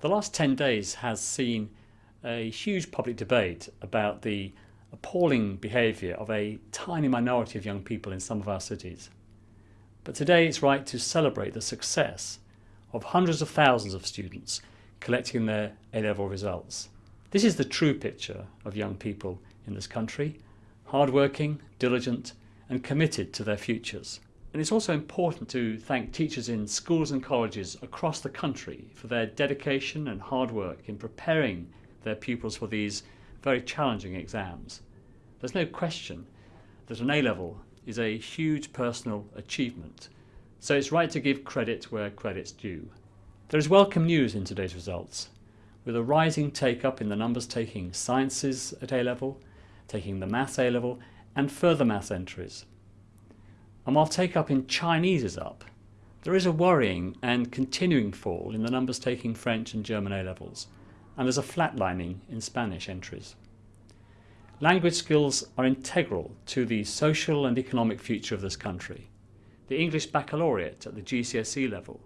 The last 10 days has seen a huge public debate about the appalling behaviour of a tiny minority of young people in some of our cities. But today it's right to celebrate the success of hundreds of thousands of students collecting their A-level results. This is the true picture of young people in this country, hardworking, diligent and committed to their futures. And it's also important to thank teachers in schools and colleges across the country for their dedication and hard work in preparing their pupils for these very challenging exams. There's no question that an A-level is a huge personal achievement, so it's right to give credit where credit's due. There is welcome news in today's results, with a rising take-up in the numbers taking sciences at A-level, taking the maths A-level and further maths entries. And while take-up in Chinese is up, there is a worrying and continuing fall in the numbers taking French and German A-levels, and there's a flatlining in Spanish entries. Language skills are integral to the social and economic future of this country. The English Baccalaureate at the GCSE level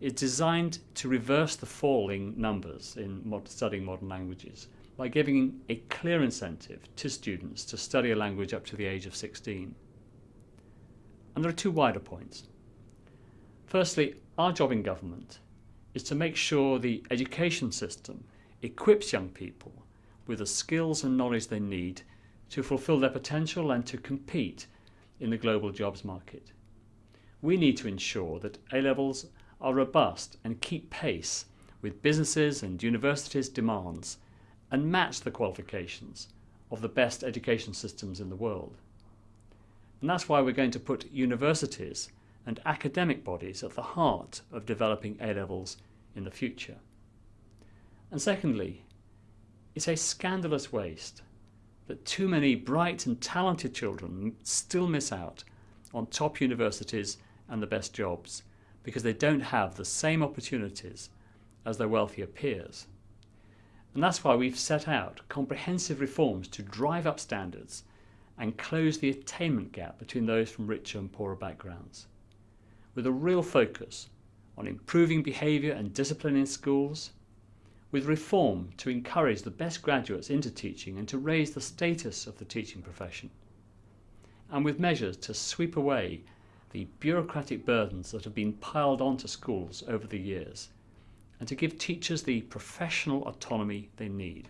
is designed to reverse the falling numbers in studying modern languages by giving a clear incentive to students to study a language up to the age of 16. And there are two wider points. Firstly, our job in government is to make sure the education system equips young people with the skills and knowledge they need to fulfill their potential and to compete in the global jobs market. We need to ensure that A-levels are robust and keep pace with businesses and universities' demands and match the qualifications of the best education systems in the world. And that's why we're going to put universities and academic bodies at the heart of developing A-levels in the future. And secondly, it's a scandalous waste that too many bright and talented children still miss out on top universities and the best jobs because they don't have the same opportunities as their wealthier peers. And that's why we've set out comprehensive reforms to drive up standards and close the attainment gap between those from richer and poorer backgrounds, with a real focus on improving behaviour and discipline in schools, with reform to encourage the best graduates into teaching and to raise the status of the teaching profession, and with measures to sweep away the bureaucratic burdens that have been piled onto schools over the years, and to give teachers the professional autonomy they need.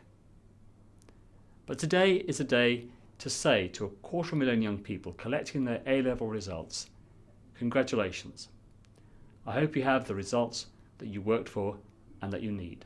But today is a day to say to a quarter of a million young people collecting their A-level results, congratulations. I hope you have the results that you worked for and that you need.